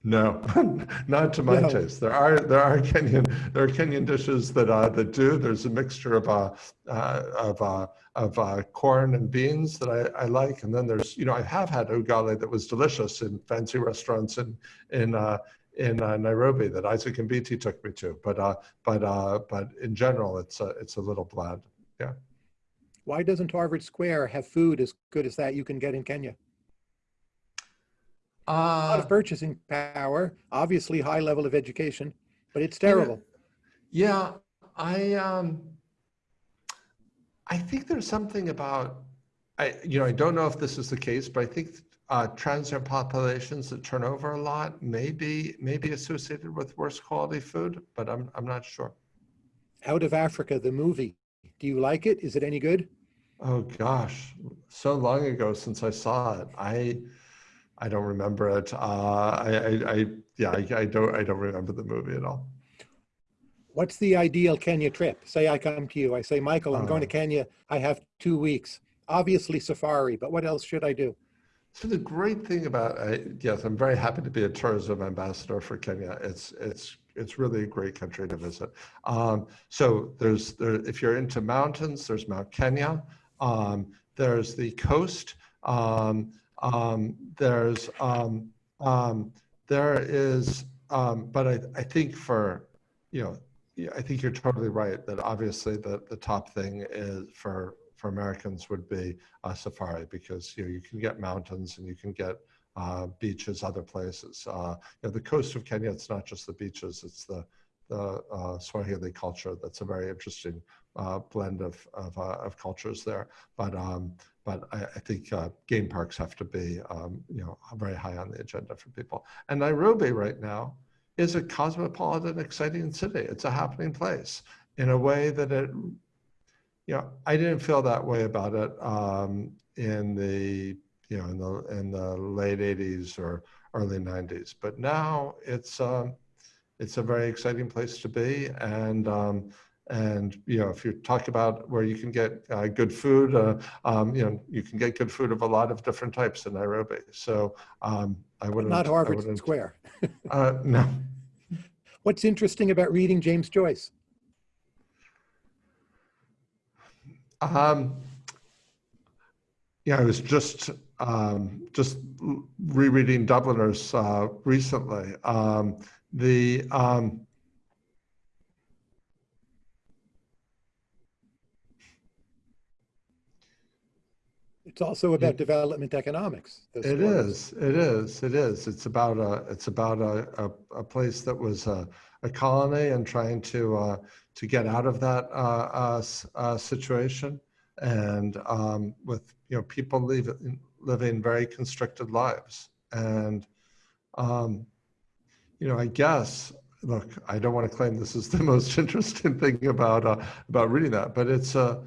No, <laughs> not to my No. taste. There are there are Kenyan there are Kenyan dishes that uh, that do. There's a mixture of uh, uh, of uh, of uh, corn and beans that I, I like, and then there's you know I have had ugali that was delicious in fancy restaurants in in uh, in uh, Nairobi that Isaac and BT took me to. But uh, but uh, but in general, it's a, it's a little bland. Yeah. Why doesn't Harvard Square have food as good as that you can get in Kenya? A lot Uh, of purchasing power, obviously high level of education, but it's terrible. Yeah, I um I think there's something about I you know I don't know if this is the case, but I think uh, transient populations that turn over a lot may be may be associated with worse quality food, but I'm I'm not sure. Out of Africa, the movie. Do you like it? Is it any good? Oh gosh, so long ago since I saw it. I I don't remember it. Uh, I, I, I yeah I, I don't I don't remember the movie at all. What's the ideal Kenya trip? Say I come to you, I say, Michael, I'm going to Uh. Kenya. I have two weeks. Obviously safari, but what else should I do? So the great thing about I, yes, I'm very happy to be a tourism ambassador for Kenya. It's it's it's really a great country to visit. Um, so there's there if you're into mountains, there's Mount Kenya. Um, there's the coast. Um, um, there's um, um, there is, but I I think for you know I think you're totally right that obviously the the top thing is for for Americans would be uh, safari because you know you can get mountains and you can get uh, beaches other places. Uh, you know, the coast of Kenya, it's not just the beaches; it's the the uh, Swahili culture. That's a very interesting uh, blend of of, uh, of cultures there. But um, but I, I think uh, game parks have to be um, you know very high on the agenda for people. And Nairobi right now is a cosmopolitan, exciting city. It's a happening place in a way that it you know, I didn't feel that way about it um, in the you know in the in the late '80s or early '90s, but now it's um, it's a very exciting place to be, and um, and you know if you talk about where you can get uh, good food, uh, um, you know you can get good food of a lot of different types in Nairobi. So um, I wouldn't Not Harvard Square. Uh, no, <laughs> What's interesting about reading James Joyce? Um, yeah, I was just um, just rereading Dubliners uh, recently. Um, the um, It's also about development economics. it is, it is, it is. It's about a it's about a, a, a place that was a, a colony and trying to uh, to get out of that uh, uh, uh, situation, and um, with you know people living living very constricted lives, and um, you know I guess look I don't want to claim this is the <laughs> most interesting thing about uh, about reading that, but it's uh,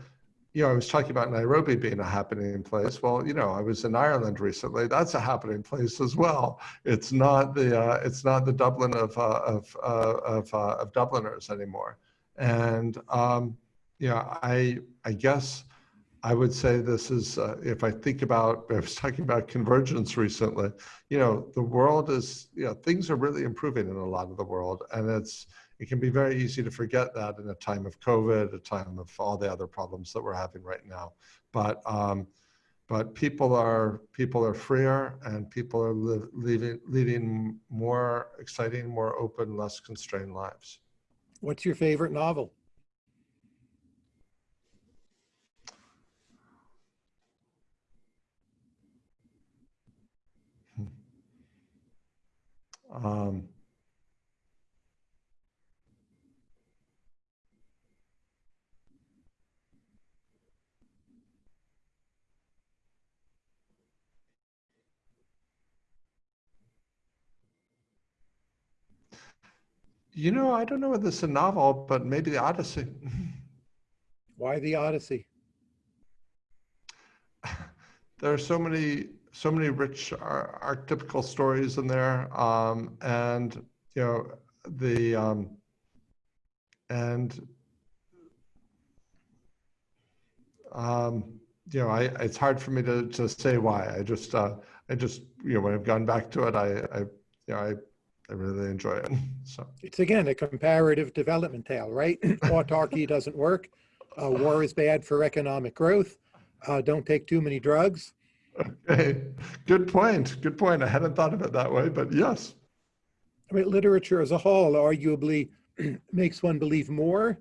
you know, I was talking about Nairobi being a happening place. Well, you know, I was in Ireland recently. That's a happening place as well. It's not the uh, it's not the Dublin of uh, of uh, of, uh, of Dubliners anymore. And um, know, I I guess I would say this is uh, if I think about I was talking about convergence recently. You know, the world is you know things are really improving in a lot of the world, and it's it can be very easy to forget that in a time of COVID, a time of all the other problems that we're having right now. But um, but people are people are freer, and people are leading leading more exciting, more open, less constrained lives. What's your favorite novel? Um, you know, I don't know whether it's a novel, but maybe the Odyssey. <laughs> Why the Odyssey? <laughs> there are so many so many rich ar- archetypical stories in there um, and you know the um, and um, you know I it's hard for me to, to say why I just uh, I just you know when I've gone back to it I I you know I I really enjoy it. So It's again a comparative development tale, right? <clears throat> Autarky doesn't work. Uh, war is bad for economic growth. Uh, don't take too many drugs. okay, good point. Good point. I hadn't thought of it that way, but yes. I mean, literature as a whole arguably <clears throat> makes one believe more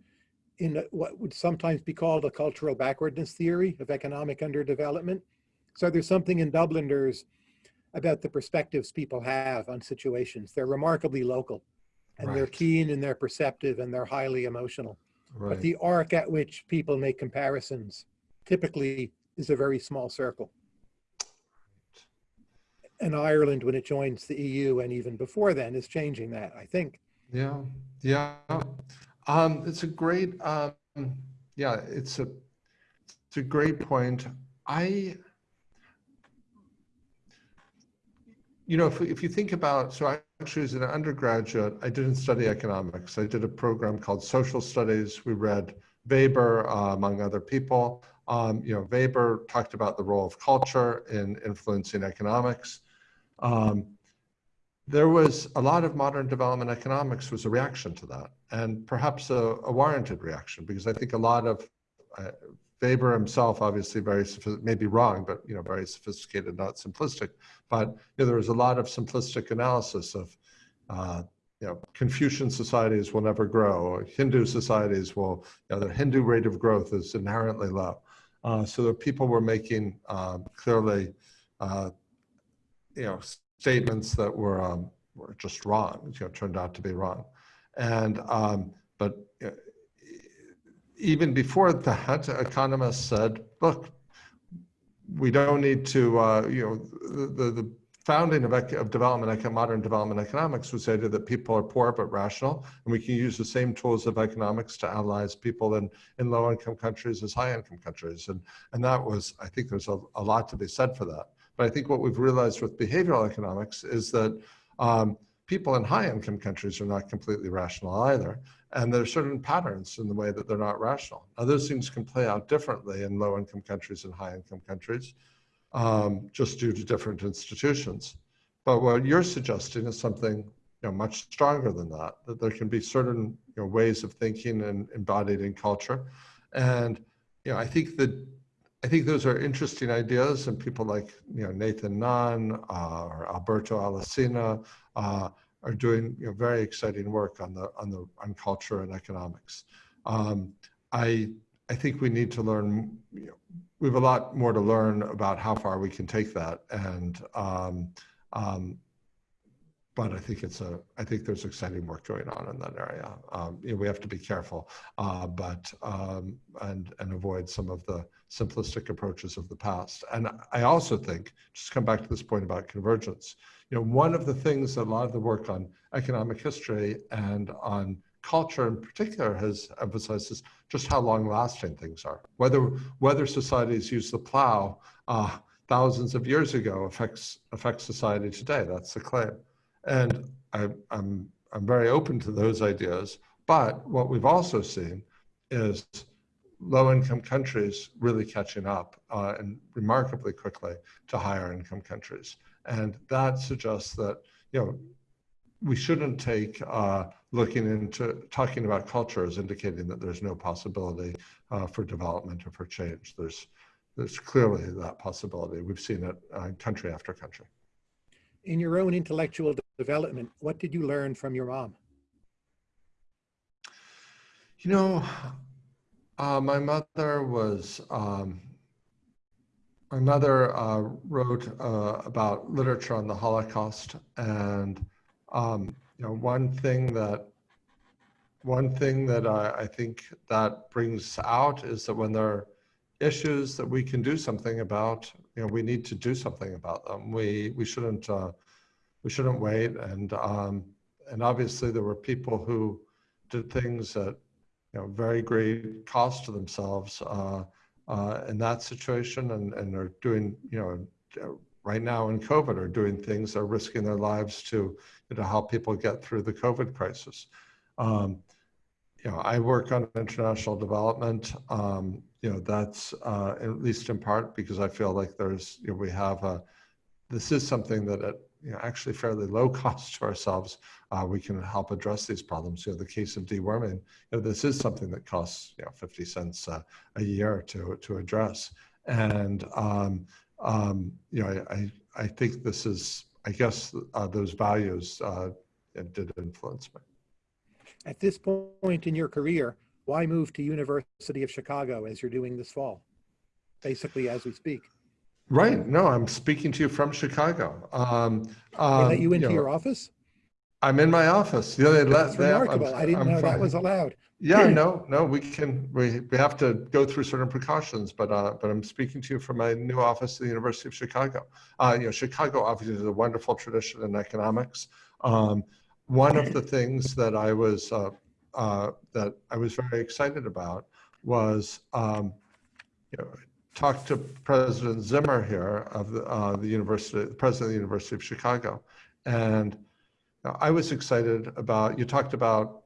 in what would sometimes be called a cultural backwardness theory of economic underdevelopment. So there's something in Dubliners about the perspectives people have on situations. They're remarkably local and they're keen and they're perceptive and they're highly emotional. But the arc at which people make comparisons typically is a very small circle. And Ireland, when it joins the EU and even before then, is changing that, I think. Yeah, yeah. Um, it's a great, um, yeah, it's a, it's a great point. I, you know, if, if you think about, so I actually as an undergraduate, I didn't study economics. I did a program called social studies. We read Weber, uh, among other people. Um, you know, Weber talked about the role of culture in influencing economics. Um, there was a lot of modern development economics was a reaction to that and perhaps a, a warranted reaction because i think a lot of uh, weber himself obviously very maybe wrong but you know very sophisticated not simplistic. But you know, there was a lot of simplistic analysis of uh, you know confucian societies will never grow. Hindu societies will you know the hindu rate of growth is inherently low. Uh, so the people were making um, clearly uh, you know statements that were um, were just wrong. You know, turned out to be wrong, and um, even before that, economists said, "Look, we don't need to." Uh, you know, the the, founding of, of development, modern development economics was the idea that people are poor but rational, and we can use the same tools of economics to analyze people in, in low-income countries as high-income countries. And, and that was, I think there's a, a lot to be said for that. But I think what we've realized with behavioral economics is that um, people in high-income countries are not completely rational either. And there are certain patterns in the way that they're not rational. Now, those things can play out differently in low-income countries and high-income countries um, just due to different institutions. But what you're suggesting is something you know, much stronger than that, that there can be certain you know, ways of thinking and embodied in culture. And you know, I think that I think those are interesting ideas, and people like you know Nathan Nunn uh, or Alberto Alessina uh, are doing you know, very exciting work on the on the on culture and economics. Um, I I think we need to learn. You know, we have a lot more to learn about how far we can take that, and um, um, but I think it's a I think there's exciting work going on in that area. Um, you know, we have to be careful, uh, but um, and and avoid some of the simplistic approaches of the past. And I also think, just come back to this point about convergence. You know, one of the things that a lot of the work on economic history and on culture in particular has emphasized is just how long lasting things are. Whether whether societies use the plow uh, thousands of years ago affects affects society today. That's the claim. And I, I'm I'm very open to those ideas. But what we've also seen is low-income countries really catching up uh, and remarkably quickly to higher income countries. And that suggests that, you know, we shouldn't take uh, looking into talking about culture as indicating that there's no possibility uh, for development or for change. There's, there's clearly that possibility. We've seen it uh, country after country. In your own intellectual development, what did you learn from your mom? You know, uh, my mother was, um, my mother uh, wrote uh, about literature on the Holocaust. And, um, you know, one thing that, one thing that I, I think that brings out is that when there are issues that we can do something about, you know, we need to do something about them. We, we shouldn't, uh, we shouldn't wait. And, um, and obviously there were people who did things at you know, very great cost to themselves uh, uh, in that situation and, and are doing, you know, right now in COVID are doing things, are risking their lives to, to help people get through the COVID crisis. Um, you know, I work on international development. Um, you know, that's uh, at least in part because I feel like there's, you know, we have a, this is something that at, you know, actually fairly low <laughs> cost to ourselves, uh, we can help address these problems. You know, the case of deworming, you know, this is something that costs you know 50 cents uh, a year to to address, and um, um, you know, I, I, think this is, I guess, uh, those values uh, did influence me. At this point in your career, why move to University of Chicago as you're doing this fall? Basically, as we speak. Right. No, I'm speaking to you from Chicago. Um, um, they let you into you know, your office? I'm in my office. Yeah, they let, That's remarkable. I didn't I'm know fine. that was allowed. Yeah, <clears throat> no, no, we can, we, we have to go through certain precautions, but, uh, but I'm speaking to you from my new office at the University of Chicago. Uh, you know, Chicago obviously has a wonderful tradition in economics. Um, one of the things that I was, uh, uh, that I was very excited about was, um, you know, talked to President Zimmer here of the, uh, the University, the President of the University of Chicago. And I was excited about, you talked about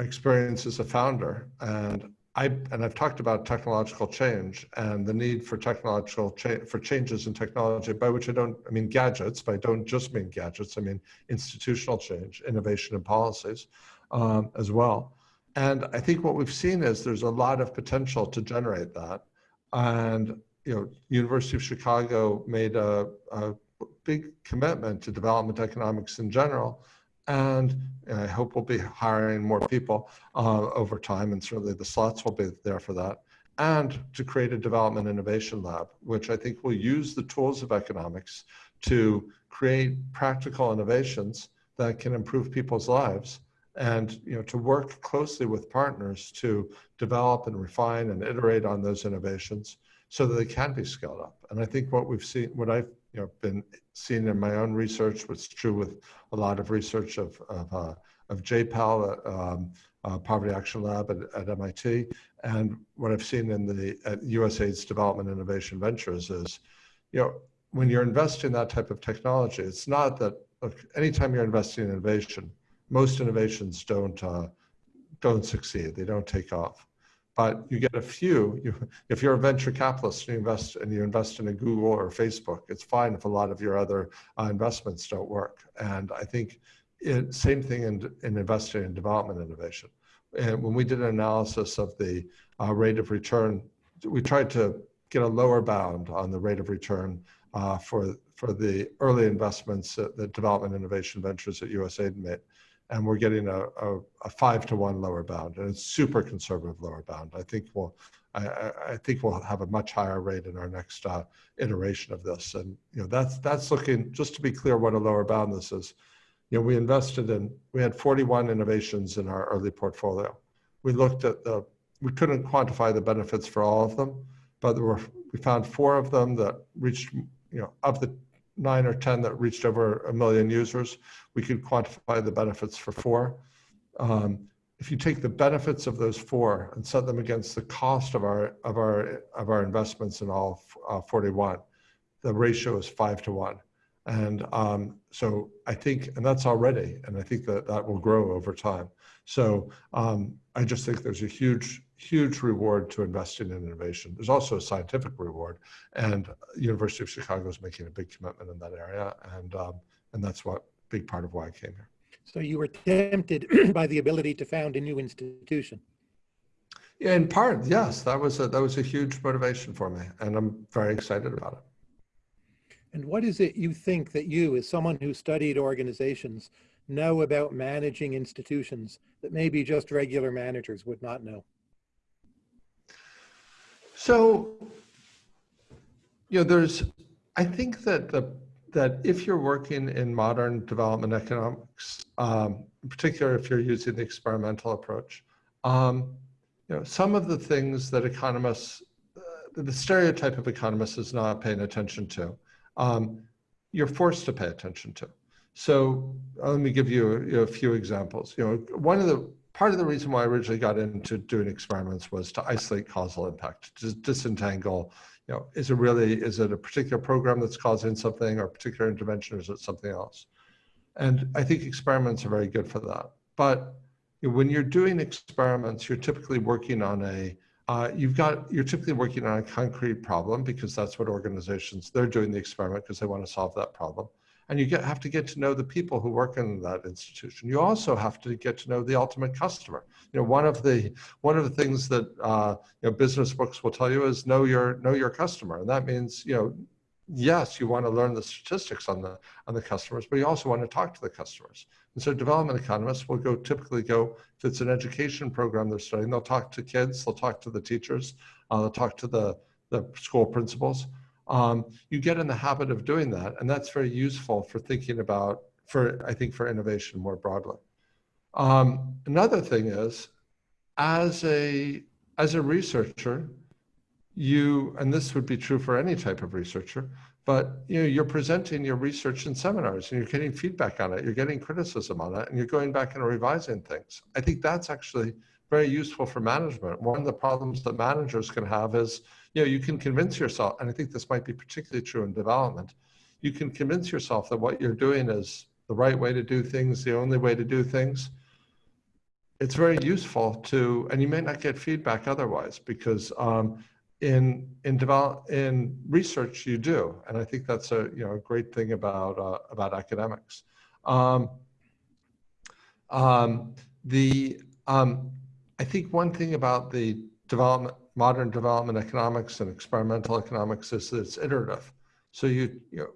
experience as a founder and I, and I've talked about technological change and the need for technological for changes in technology, by which I don't, I mean gadgets, but I don't just mean gadgets, I mean institutional change, innovation and policies um, as well. And I think what we've seen is there's a lot of potential to generate that. And, you know, University of Chicago made a, a big commitment to development economics in general, and I hope we'll be hiring more people uh, over time, and certainly the slots will be there for that. And to create a development innovation lab, which I think will use the tools of economics to create practical innovations that can improve people's lives and you know to work closely with partners to develop and refine and iterate on those innovations so that they can be scaled up. And I think what we've seen, what I've you know been seeing in my own research, what's true with a lot of research of of, uh, of JPAL, um, uh, Poverty Action Lab at, at, MIT, and what I've seen in the at USAID's Development Innovation Ventures is, you know, when you're investing in that type of technology, it's not that look, anytime you're investing in innovation, most innovations don't uh, don't succeed. They don't take off but you get a few. You, if you're a venture capitalist and you invest and you invest in a Google or Facebook, it's fine if a lot of your other uh, investments don't work. And I think it, same thing in, in investing in development innovation. And when we did an analysis of the uh, rate of return, we tried to get a lower bound on the rate of return uh, for for the early investments that, that development innovation ventures at USAID made and we're getting a, a, a, five to one lower bound, and it's super conservative lower bound. I think we'll, I, I think we'll have a much higher rate in our next uh, iteration of this, and you know that's that's looking. Just to be clear, what a lower bound this is. You know, we invested in, we had 41 innovations in our early portfolio. We looked at the, we couldn't quantify the benefits for all of them, but there were, we found four of them that reached, you know, of the nine or 10 that reached over a million users, we could quantify the benefits for four. Um, if you take the benefits of those four and set them against the cost of our of our of our investments in all uh, 41, the ratio is five to one. And um, so I think, and that's already, and I think that that will grow over time. So um, I just think there's a huge, huge reward to investing in innovation. There's also a scientific reward, and University of Chicago is making a big commitment in that area, and um, and that's what big part of why I came here. So you were tempted <clears throat> by the ability to found a new institution. Yeah, in part, yes, that was a that was a huge motivation for me, and I'm very excited about it. And what is it you think that you, as someone who studied organizations, know about managing institutions that maybe just regular managers would not know? So, you know, there's, I think that the that if you're working in modern development economics, um, in particular if you're using the experimental approach, um, you know, some of the things that economists, uh, the stereotype of economists is not paying attention to um, you're forced to pay attention to. So uh, let me give you a, a, few examples. You know, one of the part of the reason why I originally got into doing experiments was to isolate causal impact, to disentangle. You know, is it really is it a particular program that's causing something, or a particular intervention, or is it something else? And I think experiments are very good for that. But when you're doing experiments, you're typically working on a uh, you've got, you're typically working on a concrete problem because that's what organizations, they're doing the experiment because they want to solve that problem. and you get, have to get to know the people who work in that institution. You also have to get to know the ultimate customer. You know, one of the one of the things that uh, you know business books will tell you is know your know your customer, and that means you know yes, you want to learn the statistics on the on the customers, but you also want to talk to the customers. And so development economists will go typically go, if it's an education program they're studying, they'll talk to kids, they'll talk to the teachers, uh, they'll talk to the, the school principals. Um, you get in the habit of doing that, and that's very useful for thinking about, for I think, for innovation more broadly. Um, another thing is, as a as a researcher, you, and this would be true for any type of researcher, but you know, you're presenting your research in seminars and you're getting feedback on it, you're getting criticism on it, and you're going back and revising things. I think that's actually very useful for management. One of the problems that managers can have is, you know, you can convince yourself, and I think this might be particularly true in development, you can convince yourself that what you're doing is the right way to do things, the only way to do things. It's very useful to, and you may not get feedback otherwise because um, in in develop in research you do and i think that's a you know a great thing about uh, about academics. Um, um, the um, i think one thing about the development modern development economics and experimental economics is that it's iterative. So you you, know,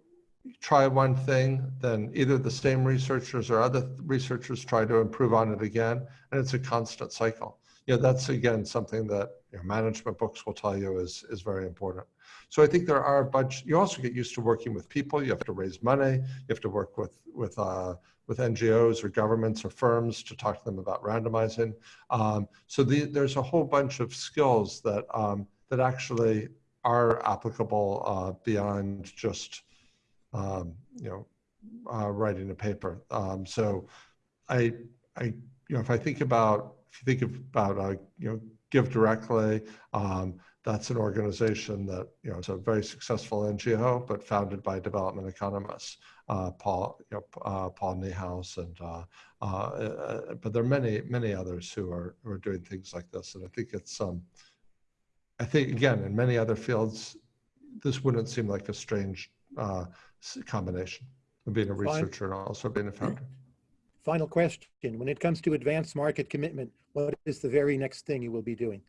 you try one thing then either the same researchers or other researchers try to improve on it again and it's a constant cycle. You know, that's again something that you know, management books will tell you is, is very important. So I think there are a bunch, you also get used to working with people, you have to raise money, you have to work with, with, uh, with NGOs or governments or firms to talk to them about randomizing. Um, so the, there's a whole bunch of skills that, um, that actually are applicable uh, beyond just, um, you know, uh, writing a paper. Um, so I, I, you know, if I think about if you think about, uh, you know, Give Directly, um, that's an organization that, you know, it's a very successful NGO, but founded by development economists, uh, Paul, you know, uh, Paul Niehaus, and, uh, uh, uh, but there are many, many others who are, who are doing things like this. And I think it's, um, I think, again, in many other fields, this wouldn't seem like a strange combination of being a researcher and also being a founder. Final question. When it comes to advanced market commitment, what is the very next thing you will be doing?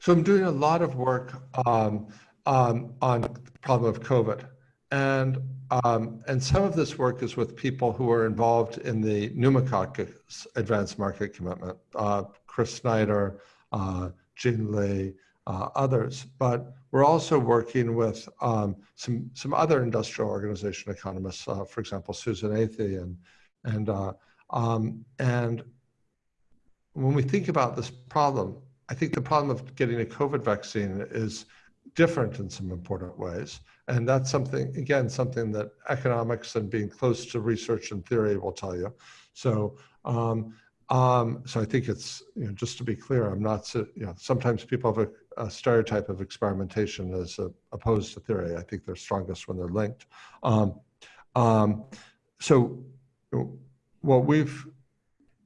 So I'm doing a lot of work um, um, on the problem of COVID. And, um, and some of this work is with people who are involved in the pneumococcal advanced market commitment, uh, Chris Snyder, uh, Jin Lee, uh, others. But we're also working with um, some, some other industrial organization economists, uh, for example, Susan Athey and and, uh, um, and when we think about this problem, I think the problem of getting a COVID vaccine is different in some important ways. And that's something, again, something that economics and being close to research and theory will tell you. So, um, um, so I think it's, you know, just to be clear, I'm not, you know, sometimes people have a, a stereotype of experimentation as a, opposed to theory. I think they're strongest when they're linked. Um, um so well, we've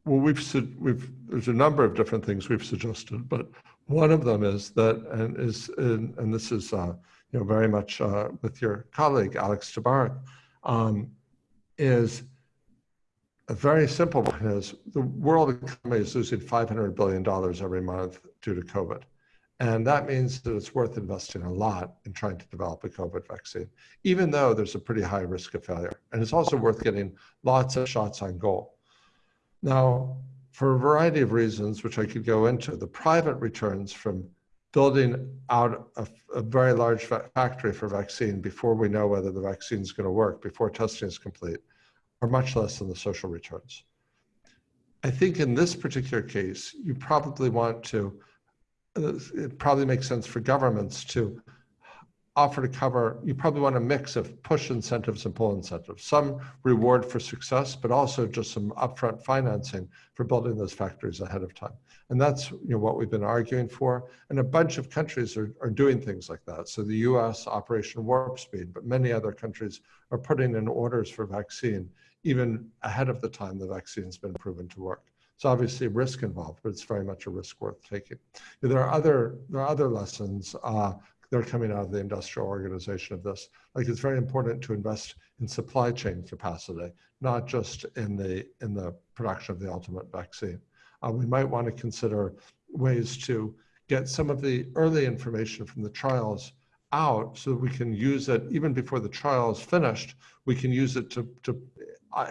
well we've we've there's a number of different things we've suggested, but one of them is that and is and, and this is uh, you know very much uh, with your colleague Alex Tabarrok um, is a very simple one is the world economy is losing 500 billion dollars every month due to COVID. And that means that it's worth investing a lot in trying to develop a COVID vaccine, even though there's a pretty high risk of failure. And it's also worth getting lots of shots on goal. Now, for a variety of reasons, which I could go into, the private returns from building out a, a very large factory for vaccine before we know whether the vaccine is going to work, before testing is complete, are much less than the social returns. I think in this particular case, you probably want to it probably makes sense for governments to offer to cover, you probably want a mix of push incentives and pull incentives. Some reward for success, but also just some upfront financing for building those factories ahead of time. And that's you know, what we've been arguing for. And a bunch of countries are, are doing things like that. So the US, Operation Warp Speed, but many other countries are putting in orders for vaccine even ahead of the time the vaccine's been proven to work. It's obviously risk involved, but it's very much a risk worth taking. There are other there are other lessons. Uh, they're coming out of the industrial organization of this. Like it's very important to invest in supply chain capacity, not just in the in the production of the ultimate vaccine. Uh, we might want to consider ways to get some of the early information from the trials out so that we can use it even before the trial is finished. We can use it to, to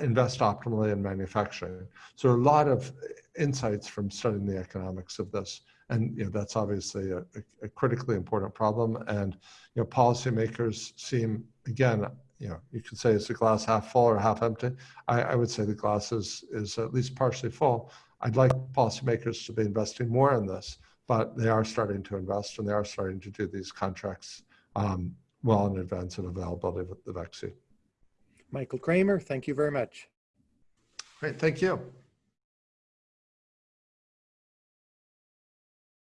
invest optimally in manufacturing. So a lot of insights from studying the economics of this. And you know, that's obviously a, a critically important problem. And you know, policymakers seem, again, you know, you could say it's a glass half full or half empty. I, I would say the glass is, is at least partially full. I'd like policymakers to be investing more in this, but they are starting to invest and they are starting to do these contracts um, well in advance of availability of the vaccine. Michael Kremer, thank you very much. Great, thank you.